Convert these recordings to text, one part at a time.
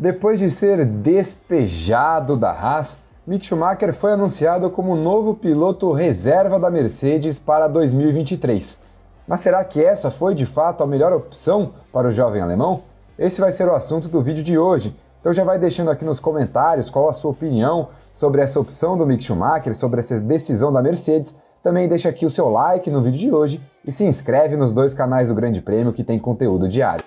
Depois de ser despejado da Haas, Mick Schumacher foi anunciado como novo piloto reserva da Mercedes para 2023. Mas será que essa foi de fato a melhor opção para o jovem alemão? Esse vai ser o assunto do vídeo de hoje. Então já vai deixando aqui nos comentários qual a sua opinião sobre essa opção do Mick Schumacher, sobre essa decisão da Mercedes. Também deixa aqui o seu like no vídeo de hoje e se inscreve nos dois canais do Grande Prêmio que tem conteúdo diário.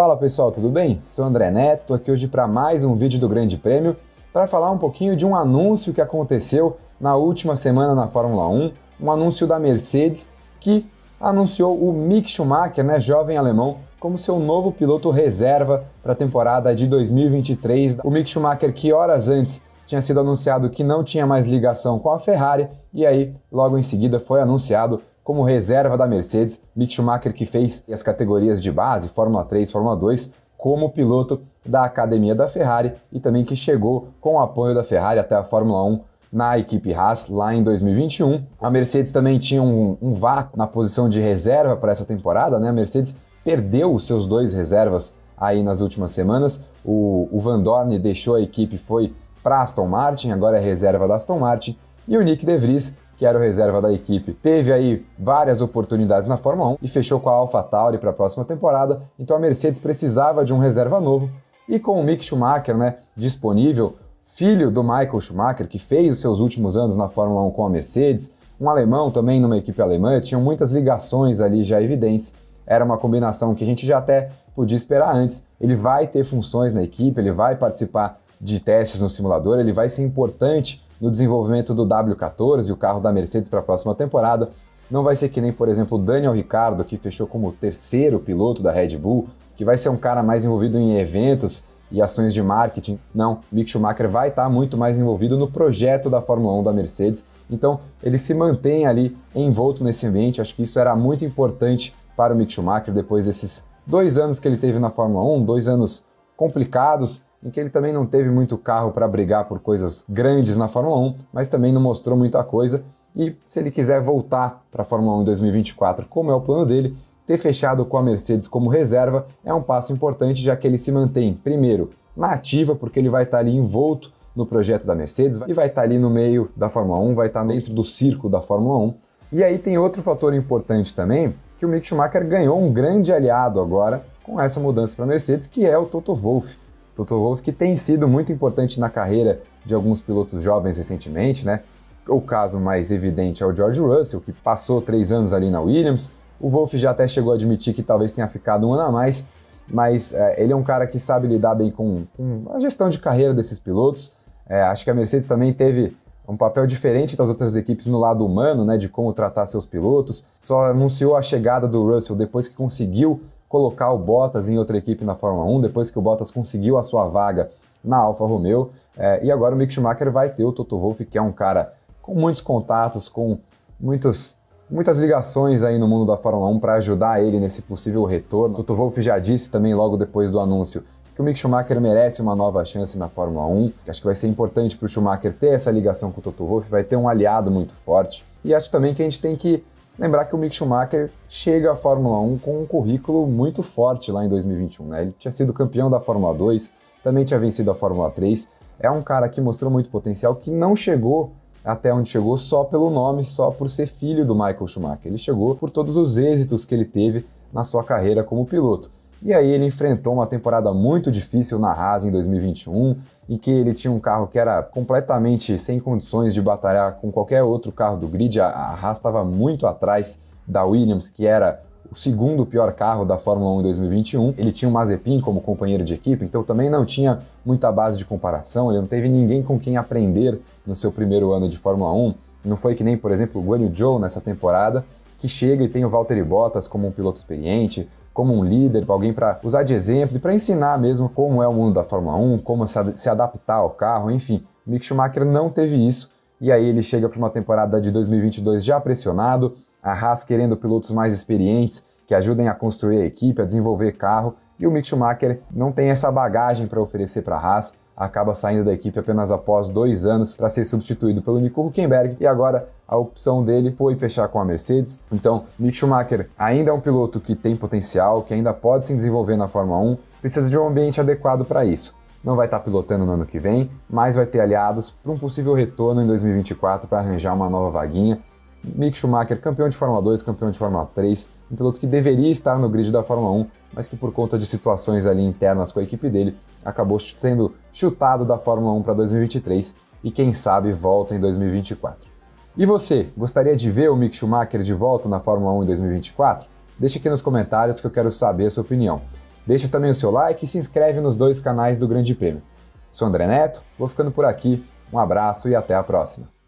Fala pessoal, tudo bem? Sou André Neto, estou aqui hoje para mais um vídeo do Grande Prêmio para falar um pouquinho de um anúncio que aconteceu na última semana na Fórmula 1, um anúncio da Mercedes que anunciou o Mick Schumacher, né, jovem alemão, como seu novo piloto reserva para a temporada de 2023. O Mick Schumacher, que horas antes tinha sido anunciado que não tinha mais ligação com a Ferrari, e aí logo em seguida foi anunciado como reserva da Mercedes, Mick Schumacher que fez as categorias de base, Fórmula 3, Fórmula 2, como piloto da academia da Ferrari e também que chegou com o apoio da Ferrari até a Fórmula 1 na equipe Haas lá em 2021. A Mercedes também tinha um, um vácuo na posição de reserva para essa temporada, né? A Mercedes perdeu os seus dois reservas aí nas últimas semanas. O, o Van Dorn deixou a equipe, foi para Aston Martin, agora é reserva da Aston Martin, e o Nick De Vries que era o reserva da equipe, teve aí várias oportunidades na Fórmula 1 e fechou com a AlphaTauri para a próxima temporada, então a Mercedes precisava de um reserva novo e com o Mick Schumacher né, disponível, filho do Michael Schumacher, que fez os seus últimos anos na Fórmula 1 com a Mercedes, um alemão também numa equipe alemã, tinham muitas ligações ali já evidentes, era uma combinação que a gente já até podia esperar antes. Ele vai ter funções na equipe, ele vai participar de testes no simulador, ele vai ser importante no desenvolvimento do W14, o carro da Mercedes para a próxima temporada. Não vai ser que nem, por exemplo, Daniel Ricciardo, que fechou como terceiro piloto da Red Bull, que vai ser um cara mais envolvido em eventos e ações de marketing. Não, Mick Schumacher vai estar muito mais envolvido no projeto da Fórmula 1 da Mercedes. Então, ele se mantém ali envolto nesse ambiente. Acho que isso era muito importante para o Mick Schumacher depois desses dois anos que ele teve na Fórmula 1, dois anos complicados, em que ele também não teve muito carro para brigar por coisas grandes na Fórmula 1, mas também não mostrou muita coisa. E se ele quiser voltar para a Fórmula 1 em 2024, como é o plano dele, ter fechado com a Mercedes como reserva é um passo importante, já que ele se mantém, primeiro, na ativa, porque ele vai estar ali envolto no projeto da Mercedes e vai estar ali no meio da Fórmula 1, vai estar dentro do circo da Fórmula 1. E aí tem outro fator importante também, que o Mick Schumacher ganhou um grande aliado agora com essa mudança para a Mercedes, que é o Toto Wolff. Toto Wolff que tem sido muito importante na carreira de alguns pilotos jovens recentemente, né? O caso mais evidente é o George Russell, que passou três anos ali na Williams. O Wolff já até chegou a admitir que talvez tenha ficado um ano a mais, mas é, ele é um cara que sabe lidar bem com, com a gestão de carreira desses pilotos. É, acho que a Mercedes também teve um papel diferente das outras equipes no lado humano, né, de como tratar seus pilotos. Só anunciou a chegada do Russell depois que conseguiu colocar o Bottas em outra equipe na Fórmula 1, depois que o Bottas conseguiu a sua vaga na Alfa Romeo. É, e agora o Mick Schumacher vai ter o Toto Wolff, que é um cara com muitos contatos, com muitos, muitas ligações aí no mundo da Fórmula 1 para ajudar ele nesse possível retorno. O Toto Wolff já disse também logo depois do anúncio que o Mick Schumacher merece uma nova chance na Fórmula 1. Acho que vai ser importante para o Schumacher ter essa ligação com o Toto Wolff, vai ter um aliado muito forte. E acho também que a gente tem que Lembrar que o Mick Schumacher chega à Fórmula 1 com um currículo muito forte lá em 2021. Né? Ele tinha sido campeão da Fórmula 2, também tinha vencido a Fórmula 3. É um cara que mostrou muito potencial, que não chegou até onde chegou só pelo nome, só por ser filho do Michael Schumacher. Ele chegou por todos os êxitos que ele teve na sua carreira como piloto. E aí ele enfrentou uma temporada muito difícil na Haas em 2021, em que ele tinha um carro que era completamente sem condições de batalhar com qualquer outro carro do grid. A Haas estava muito atrás da Williams, que era o segundo pior carro da Fórmula 1 em 2021. Ele tinha o Mazepin como companheiro de equipe, então também não tinha muita base de comparação, ele não teve ninguém com quem aprender no seu primeiro ano de Fórmula 1. Não foi que nem, por exemplo, o Guanyu Zhou nessa temporada, que chega e tem o Valtteri Bottas como um piloto experiente, como um líder, alguém para usar de exemplo e para ensinar mesmo como é o mundo da Fórmula 1, como se adaptar ao carro, enfim. Mick Schumacher não teve isso. E aí ele chega para uma temporada de 2022 já pressionado, a Haas querendo pilotos mais experientes que ajudem a construir a equipe, a desenvolver carro, e o Mick Schumacher não tem essa bagagem para oferecer para a Haas, acaba saindo da equipe apenas após dois anos para ser substituído pelo Nico Huckenberg, e agora a opção dele foi fechar com a Mercedes. Então, Mick Schumacher ainda é um piloto que tem potencial, que ainda pode se desenvolver na Fórmula 1, precisa de um ambiente adequado para isso. Não vai estar pilotando no ano que vem, mas vai ter aliados para um possível retorno em 2024 para arranjar uma nova vaguinha. Mick Schumacher, campeão de Fórmula 2, campeão de Fórmula 3, um piloto que deveria estar no grid da Fórmula 1, mas que por conta de situações ali internas com a equipe dele, acabou sendo chutado da Fórmula 1 para 2023 e quem sabe volta em 2024. E você, gostaria de ver o Mick Schumacher de volta na Fórmula 1 em 2024? Deixe aqui nos comentários que eu quero saber a sua opinião. Deixe também o seu like e se inscreve nos dois canais do Grande Prêmio. Sou André Neto, vou ficando por aqui, um abraço e até a próxima.